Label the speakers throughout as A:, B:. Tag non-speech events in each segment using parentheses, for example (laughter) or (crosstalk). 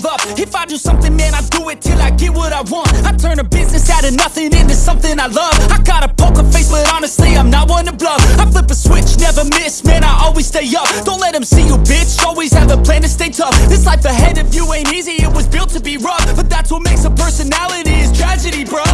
A: give up.
B: If I do something, man, I do it till I get what I want. I turn a business out of nothing into something I love. I got a poker face, but honestly, I'm not one to bluff. I flip a switch, never miss, man, I always stay up. Don't let them see you, bitch, always have a plan to stay tough. This life ahead of you ain't easy, it was built to be rough. But that's what makes a personality, is tragedy, uh,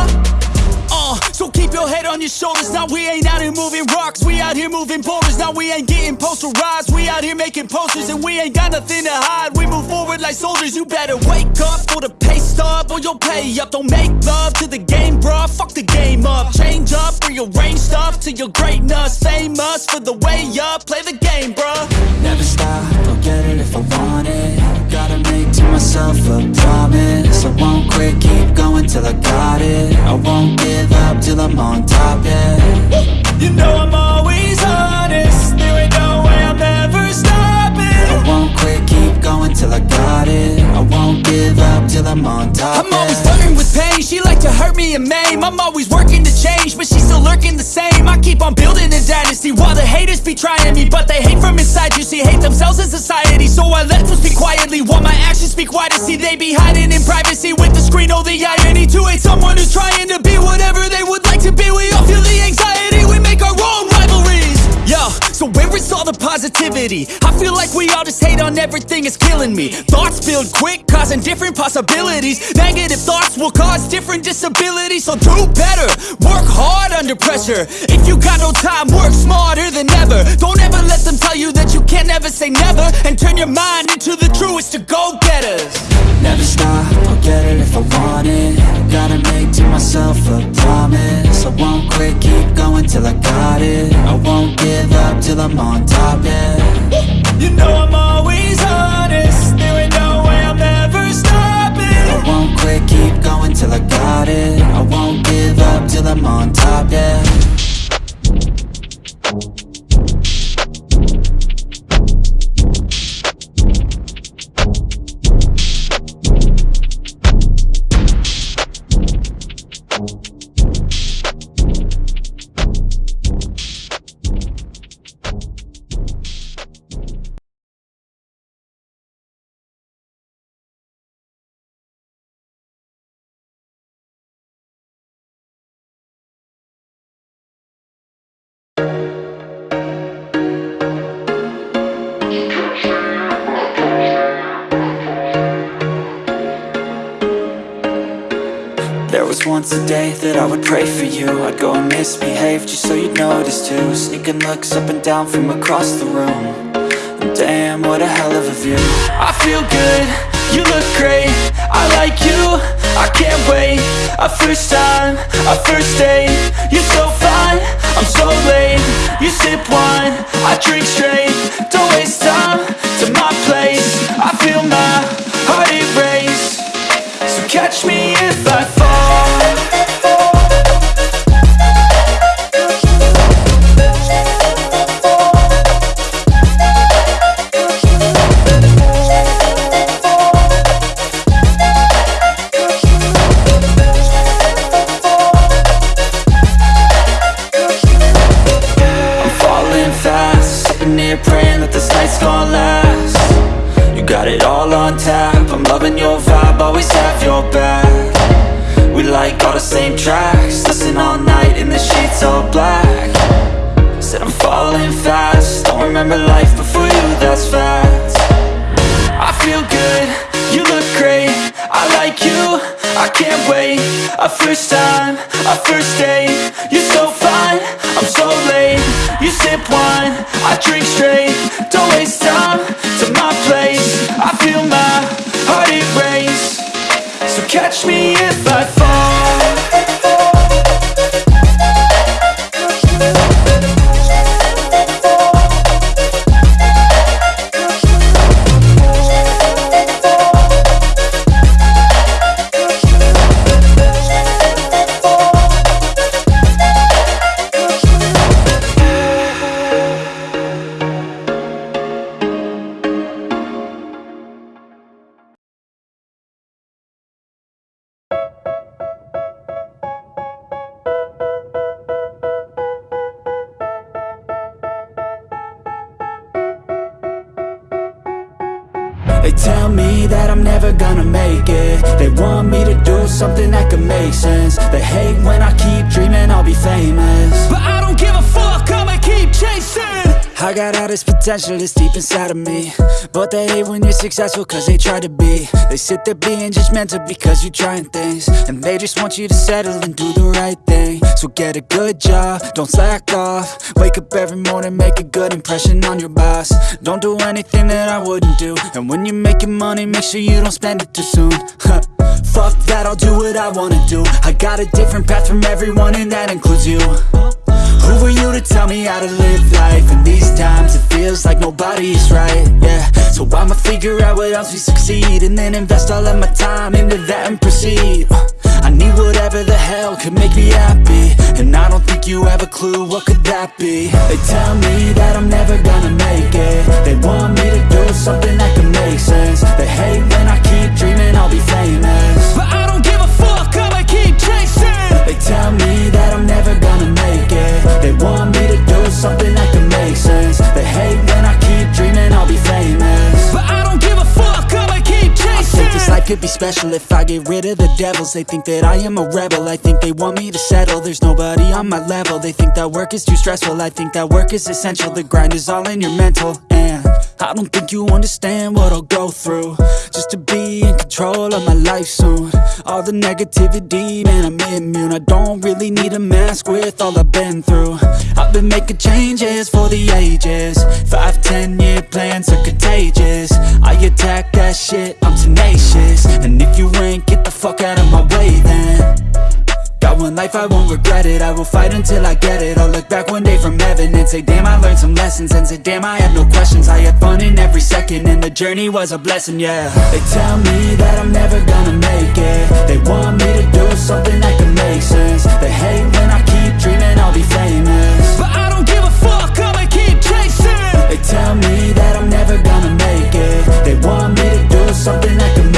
B: so keep your head on your shoulders. Now we ain't out here moving rocks. We out here moving boulders. Now we ain't getting posterized. We out here making posters and we ain't got nothing to hide. We move forward like soldiers. You better wake up for the pay stub or you'll pay up. Don't make love to the game, bruh. Fuck the game up. Change up, rearrange stuff to your greatness. Famous for the way up. Play the game, bruh.
A: Never stop, I'll get it if I want it Gotta make to myself a promise I won't quit, keep going till I got it I won't give up till I'm on top, yeah
B: You know I'm always honest. There ain't no way I'm ever stopping.
A: I won't quit, going till I got it. I won't give up till I'm on top,
B: I'm always flirting with pain, she like to hurt me and maim. I'm always working to change, but she's still lurking the same. I keep on building a dynasty while the haters be trying me But they hate from inside, you see, hate themselves in society So I let them speak quietly while my actions speak wider. See, they be hiding in privacy with the screen, oh the irony To hate someone who's trying to be whatever they would like to be. We all feel the anxiety, we make our own rivalries. Yo, so where is all the positivity? I feel like we all just hate on everything, it's killing me. Thoughts build quick, causing different possibilities. Negative thoughts will cause different disabilities. So do better, work hard under pressure. If you got no time, work smarter than ever. Don't ever let them tell you that you can't never say never. And turn your mind into the truest of go-getters.
A: Never stop, I'll get it if I want it. Gotta make to myself a promise. I won't quit, keep going till I got it. I won't give up till I'm on top,
B: You know I'm always honest. No way I'm ever stopping.
A: I won't quit, keep going till I got it. I won't give up till I'm on top, yeah once a day that I would pray for you. I'd go and misbehave just so you'd notice too. Sneaking looks up and down from across the room. And damn, what a hell of a view.
B: I feel good, you look great. I like you, I can't wait. A first time, a first date. You're so fine, I'm so late. You sip wine, I drink straight. Don't waste time to my place. I feel my heart erase So catch me I
A: can't wait A first time, a first date. You're so fine, I'm so late. You sip wine, I drink straight. Don't waste time to my place. I feel my heart erase So catch me if I fall tell me that I'm never gonna make it. They want me to do something that could make sense. They hate when I keep dreaming I'll be famous.
B: But I don't give a fuck, I'ma keep chasing.
A: I got all this potential that's deep inside of me. But they hate when you're successful cause they try to be. They sit there being judgmental because you're trying things. And they just want you to settle and do the right thing So get a good job, don't slack off. Wake up every morning, make a good impression on your boss. Don't do anything that I wouldn't do. And when you're making money, make sure you don't spend it too soon. (laughs) Fuck that, I'll do what I wanna do. I got a different path from everyone and that includes you. Who are you to tell me how to live life? In these times it feels like nobody is right, yeah. So I'ma figure out what else we succeed And then invest all of my time into that and proceed whatever the hell could make me happy. And I don't think you have a clue what could that be. They tell me that I'm never gonna make it. They want me to do something that can make sense. They hate when I keep dreaming I'll be famous.
B: But I don't give a fuck, I'ma keep chasing.
A: They tell me that I'm never gonna make it. They want could be special if I get rid of the devils. They think that I am a rebel, I think they want me to settle. There's nobody on my level, they think that work is too stressful. I think that work is essential, the grind is all in your mental. And I don't think you understand what I'll go through. Just to be in control of my life soon. All the negativity, man I'm immune. I don't really need a mask with all I've been through. I've been making changes for the ages. Five, ten year will fight until I get it. I'll look back one day from heaven And say, damn, I learned some lessons. And say, damn, I had no questions. I had fun in every second And the journey was a blessing, yeah. They tell me that I'm never gonna make it. They want me to do something that can make sense. They hate when I keep dreaming I'll be famous.
B: But I don't give a fuck, I'ma keep chasing.
A: They tell me that I'm never gonna make it. They want me to do something that can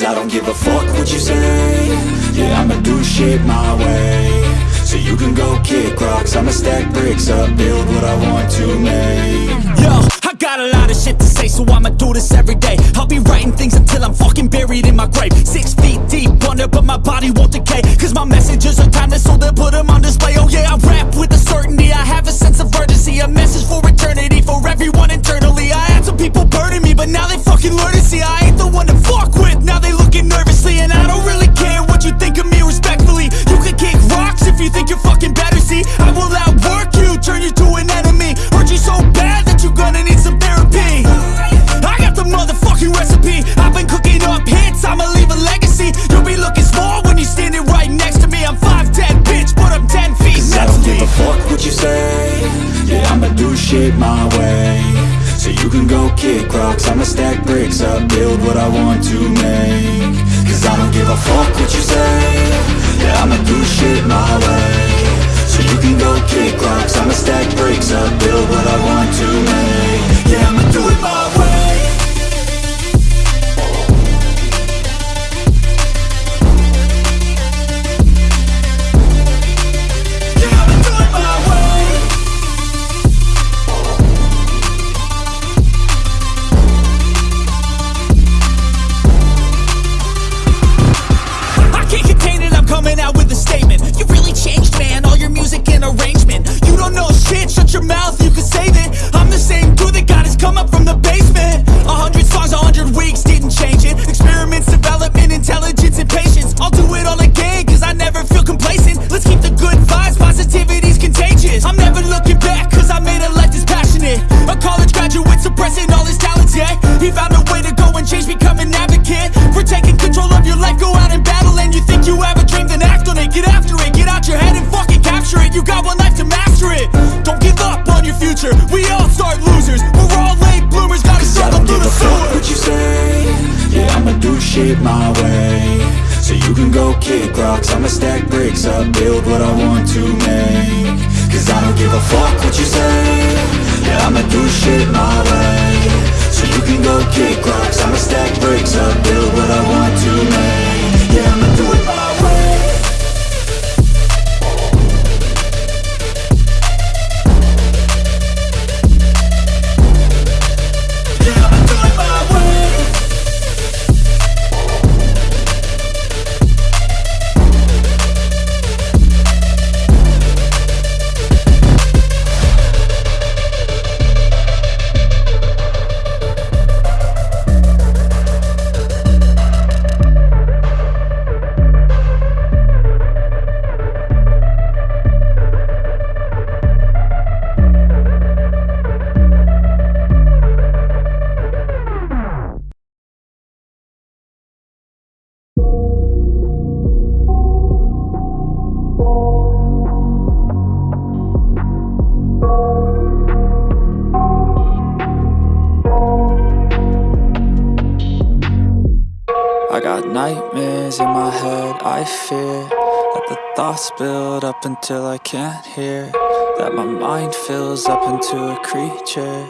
A: Cause I don't give a fuck what you say. Yeah, I'ma do shit my way. So you can go kick rocks. I'ma stack bricks up Build what I want to make.
B: Yo, got a lot of shit to say, so I'ma do this every day. I'll be writing things until I'm fucking buried in my grave. Six feet deep under, but my body won't decay. Cause my messages are timeless, so they'll put them on display. Oh yeah, I rap with a certainty. I have a sense of urgency, a message for eternity, for everyone internally. I had some people burning me, but now they fucking learn to see I ain't the one to fuck with. Now they looking nervously, and I don't really care what you think of me respectfully. You can kick rocks if you think you're fucking better. See, I will outwork you, turn you to an enemy. Hurt you so bad gonna need some therapy. I got the motherfucking recipe. I've been cooking up hits, I'ma leave a legacy. You'll be looking small when you're standing right next to me. I'm 5'10, bitch, but I'm 10 feet
A: Cause I don't give a fuck what you say Yeah, I'ma do shit my way So you can go kick rocks I'ma stack bricks up Build what I want to make Cause I don't give a fuck what you say Yeah, I'ma do shit my way So you can go kick rocks. I'ma stack bricks up Build what I want to make. Yeah, I'ma do it my
B: I got
C: nightmares in my head, I fear That the thoughts build up until I can't hear That my mind fills up into a creature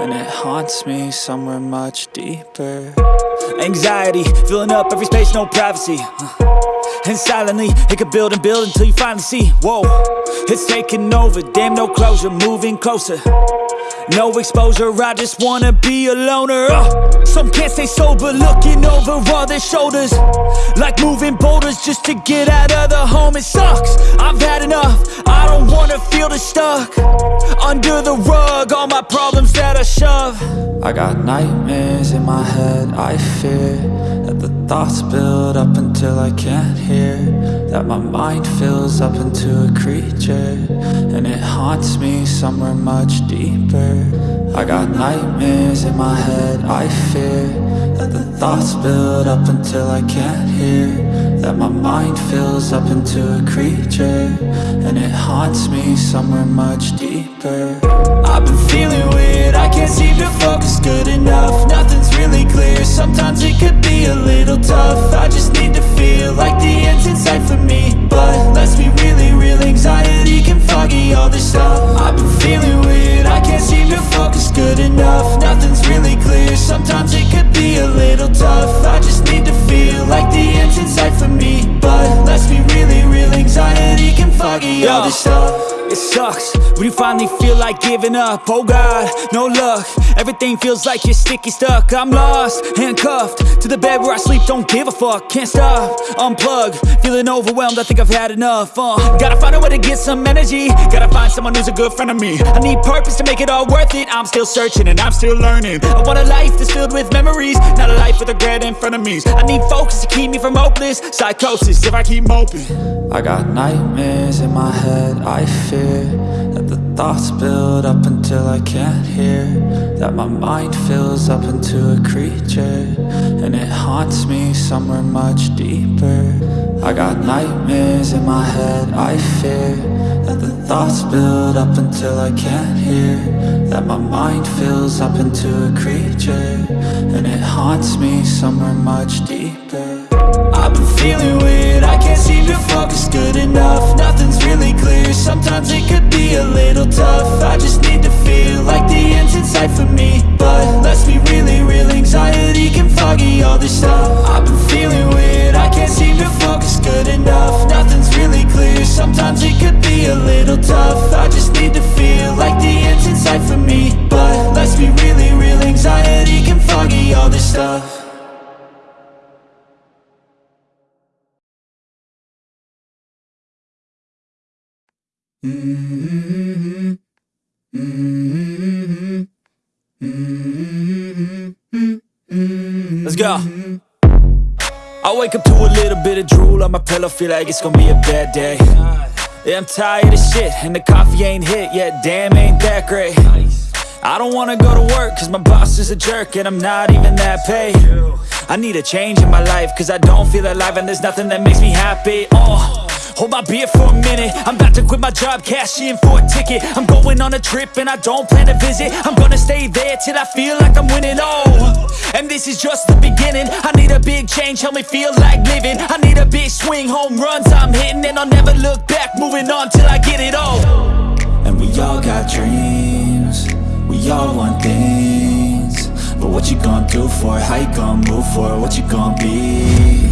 C: And it haunts me somewhere much deeper.
A: Anxiety, filling up every space, no privacy. And silently, it could build and build until you finally see. Whoa, it's taking over, damn no closure, moving closer no exposure, I just wanna be a loner. Uh, Some can't stay sober, looking over all their shoulders. Like moving boulders just to get out of the home It sucks, I've had enough, I don't wanna feel the stuck. Under the rug, all my problems that I shove.
C: I got nightmares in my head, I fear thoughts build up until I can't hear. That my mind fills up into a creature And it haunts me somewhere much deeper. I got nightmares in my head, I fear That the thoughts build up until I can't hear. That my mind fills up into a creature And it haunts me somewhere much deeper.
A: I've been feeling weird, I can't seem to focus good enough. Nothing's really clear, sometimes it could be a little tough. I just need to feel like the end's in sight for me. But let's be really real, anxiety can foggy all this stuff. I've been feeling weird, I can't seem to focus good enough. Nothing's really clear, sometimes it could be a little tough. I just need to feel like the end's in sight for me. But let's be really real, anxiety can foggy all this stuff it sucks. When you finally feel like giving up Oh God, no luck. Everything feels like you're sticky stuck. I'm lost, handcuffed To the bed where I sleep, don't give a fuck Can't stop, unplug Feeling overwhelmed, I think I've had enough uh, Gotta find a way to get some energy. Gotta find someone who's a good friend of me. I need purpose to make it all worth it. I'm still searching and I'm still learning. I want a life that's filled with memories Not a life with regret in front of me. I need focus to keep me from hopeless Psychosis if I keep moping.
C: I got nightmares in my head, I That the thoughts build up until I can't hear. That my mind fills up into a creature And it haunts me somewhere much deeper. I got nightmares in my head, I fear. That the thoughts build up until I can't hear. That my mind fills up into a creature And it haunts me somewhere much deeper.
A: I've been feeling weird, I can't seem to focus good enough. Nothing's really clear, Mm-hmm. Let's go. I wake up to a little bit of drool on my pillow, feel like it's gonna be a bad day. Yeah, I'm tired of shit, and the coffee ain't hit yet, damn, ain't that great. I don't wanna go to work, cause my boss is a jerk, and I'm not even that paid. I need a change in my life, cause I don't feel alive, and there's nothing that makes me happy. Oh.
B: Hold my beer for a minute. I'm about to quit my job, cash in for a ticket. I'm going on a trip and I don't plan to visit. I'm gonna stay there till I feel like I'm winning, oh And this is just the beginning. I need a big change, help me feel like living. I need a big swing, home runs I'm hitting. And I'll never look back, moving on till I get it all.
A: And we all got dreams. We all want things. But what you gonna do for it? How you gonna move for it? What you gonna be?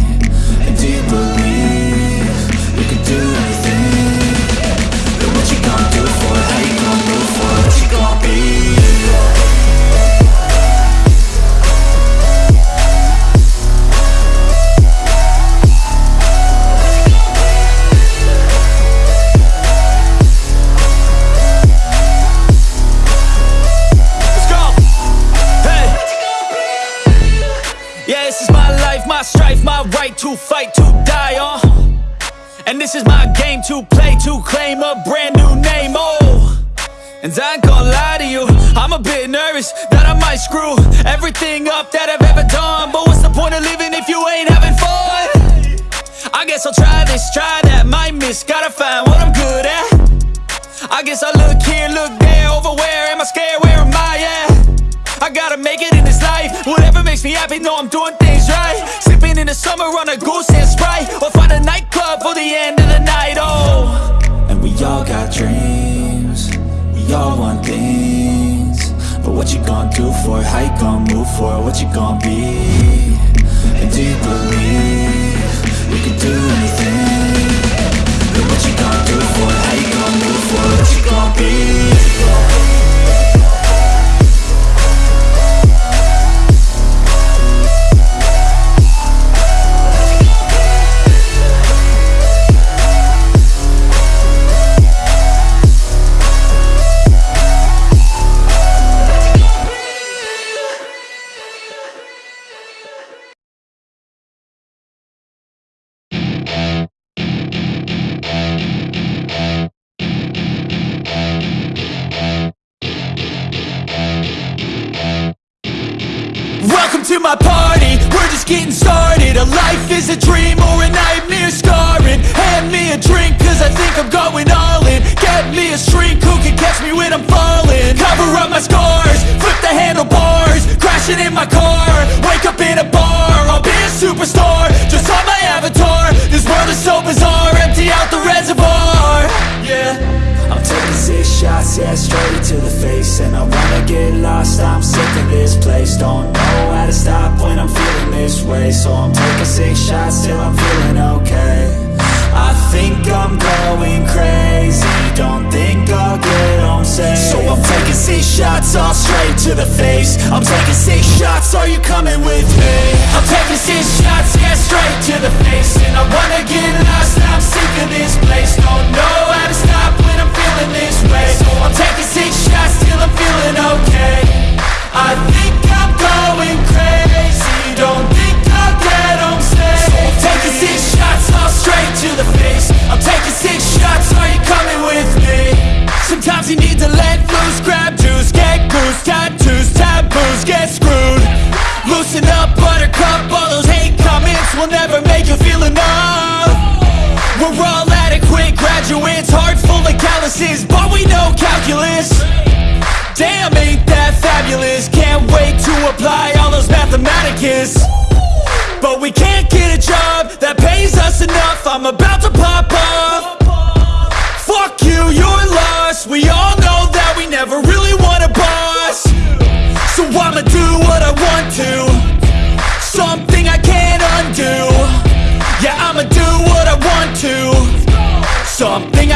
A: And do you believe what you gonna do for? How you gonna move for? What you gonna be?
B: This is my game to play, to claim a brand new name, oh. And I ain't gonna lie to you, I'm a bit nervous that I might screw everything up that I've ever done. But what's the point of living if you ain't having fun? I guess I'll try this, try that, might miss, gotta find what I'm good at. I guess I look here, look there, over where am I scared, where am I at? I gotta make it in this life, whatever makes me happy, know I'm doing things right Sipping in the summer on a goose and Sprite Or find a nightclub for the end of the night, oh
A: And we all got dreams We all want things But what you gonna do for it? How you gonna move for it? What you gonna be? Can
B: catch me when I'm falling. Cover up my scars, flip the handlebars Crashing in my car, wake up in a bar I'll be a superstar, just on my avatar This world is so bizarre, empty out the reservoir. Yeah.
A: I'm taking six shots, yeah, straight to the face. And I wanna get lost, I'm sick of this place. Don't know how to stop when I'm feeling this way. So I'm taking six shots till I'm feeling okay I think I'm going crazy. Don't think I'll get home safe. So I'm taking six shots, all straight to the face. I'm taking six shots, are you coming with me?
B: I'm taking six shots, yeah, straight to the face. And I wanna get lost, I'm sick of this place. Don't know how to stop when I'm feeling this way. So I'm taking six shots till I'm feeling okay. I think I'm going crazy. Don't think I'll get but we know calculus. Damn, ain't that fabulous, can't wait to apply all those mathematicus. But we can't get a job that pays us enough, I'm about to pop off Fuck you, you're lost. We all know that we never really want a boss. So I'ma do what I want to. Something I can't undo. Yeah, I'ma do what I want to. Something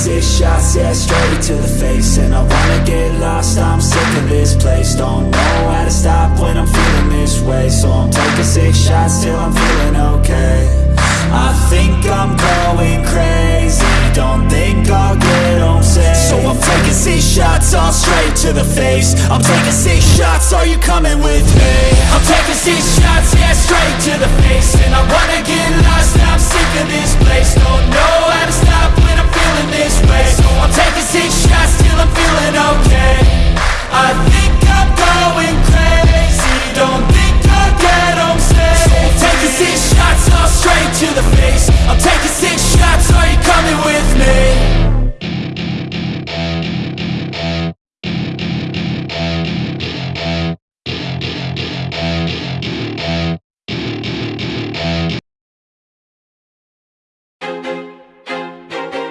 A: six shots, yeah, straight to the face. And I wanna get lost, I'm sick of this place. Don't know how to stop when I'm feeling this way. So I'm taking six shots till I'm feeling okay I think I'm going crazy. Don't think I'll get home safe. So I'm taking six shots, all straight to the face. I'm taking six shots, are you coming with me?
B: I'm taking six shots, yeah, straight to the face. And I wanna get lost, I'm sick of this place. Don't know how to stop when I'm feeling this way. So I'm taking six shots till I'm feeling okay I think I'm going crazy. Don't think I'll get taking six shots all straight to the face. I'm taking six shots, are you coming with me?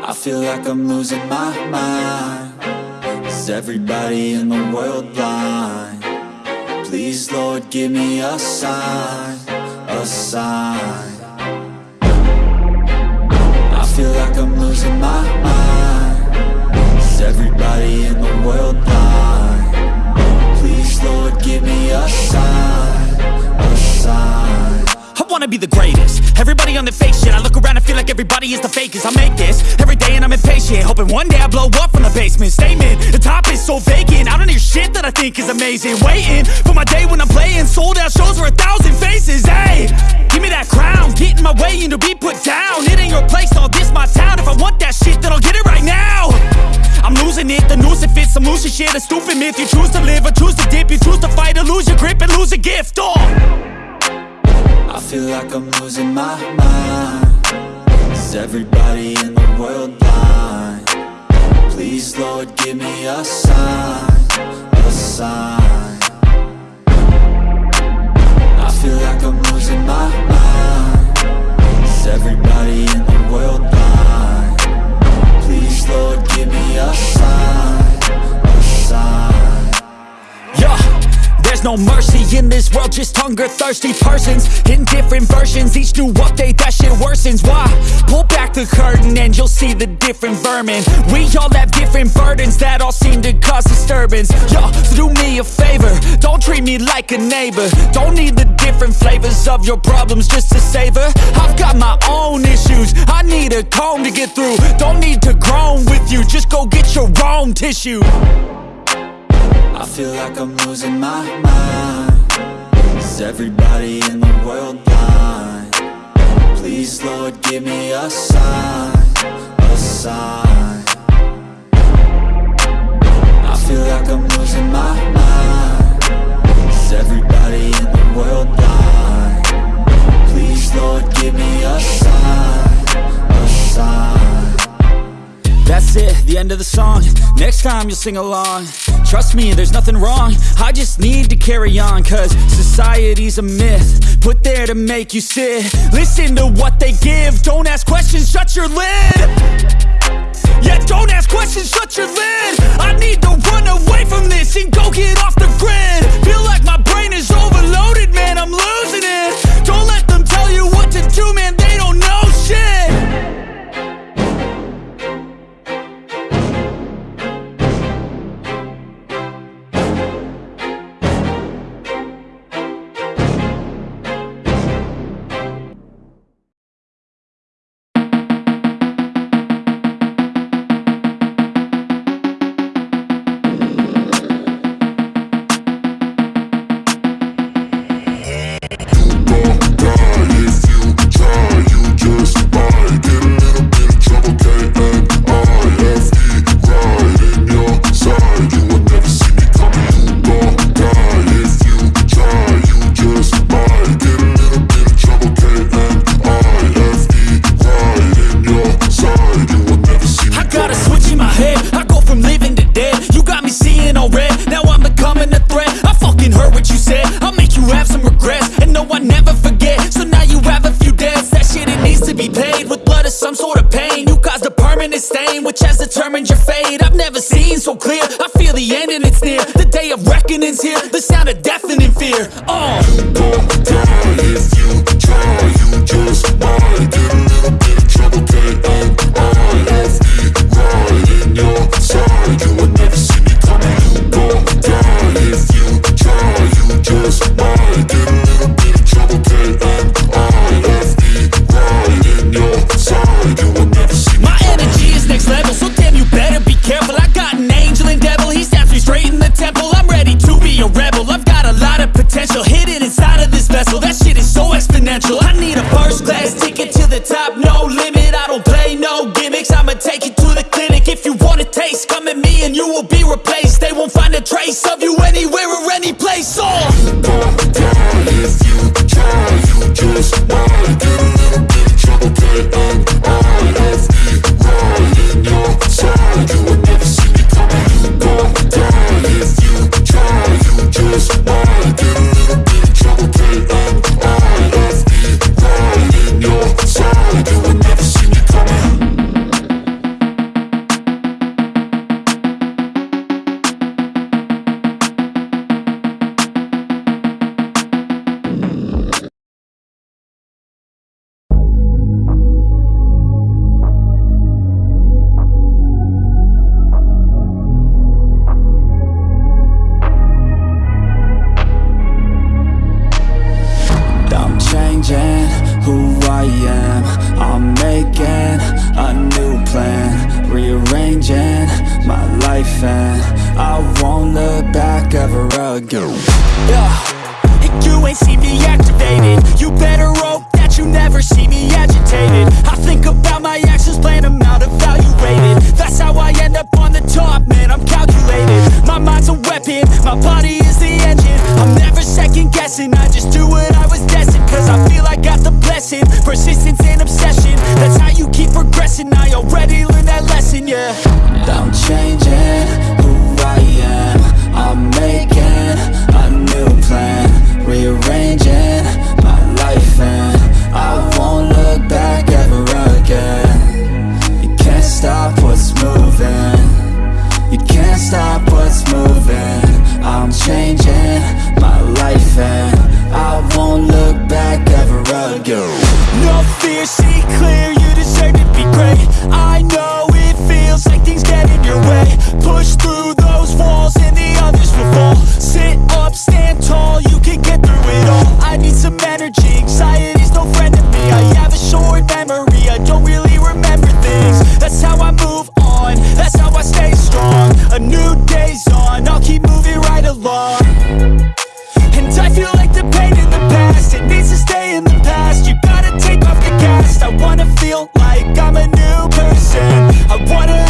A: I feel like I'm losing my mind. Is everybody in the world blind? Please, Lord, give me a sign A sign I feel like I'm losing my mind Is everybody in the world blind? Please, Lord, give me a sign A sign
B: wanna be the greatest. Everybody on the fake shit I look around and feel like everybody is the fakest. I make this every day and I'm impatient Hoping one day I blow up from the basement. Statement, the top is so vacant I don't hear shit that I think is amazing. Waiting for my day when I'm playing Sold out shows for a thousand faces. Hey, give me that crown Get in my way and to be put down. It ain't your place, all this my town. If I want that shit then I'll get it right now. I'm losing it, the noose it fits Some losing shit, a stupid myth You choose to live or choose to dip. You choose to fight or lose your grip and lose a gift Oh
A: I feel like I'm losing my mind Is everybody in the world blind? Please, Lord, give me a sign A sign I feel like I'm losing my mind Is everybody in the world blind? Please, Lord, give me a sign
B: there's no mercy in this world, just hunger-thirsty persons. In different versions, each new update, that shit worsens. Why? Pull back the curtain and you'll see the different vermin. We all have different burdens that all seem to cause disturbance. Yo, so do me a favor, don't treat me like a neighbor. Don't need the different flavors of your problems just to savor. I've got my own issues, I need a comb to get through. Don't need to groan with you, just go get your own tissue
A: I feel like I'm losing my mind. Is everybody in the world blind? Please, Lord, give me a sign A sign. I feel like I'm losing my mind. Is everybody in the world blind? Please, Lord, give me a sign A sign.
B: That's it, the end of the song. Next time you'll sing along Trust me, there's nothing wrong. I just need to carry on Cause society's a myth Put there to make you sit. Listen to what they give. Don't ask questions, shut your lid. Yeah, don't ask questions, shut your lid. I need to run away from this And go get off I'm a
A: new person. I
B: wanna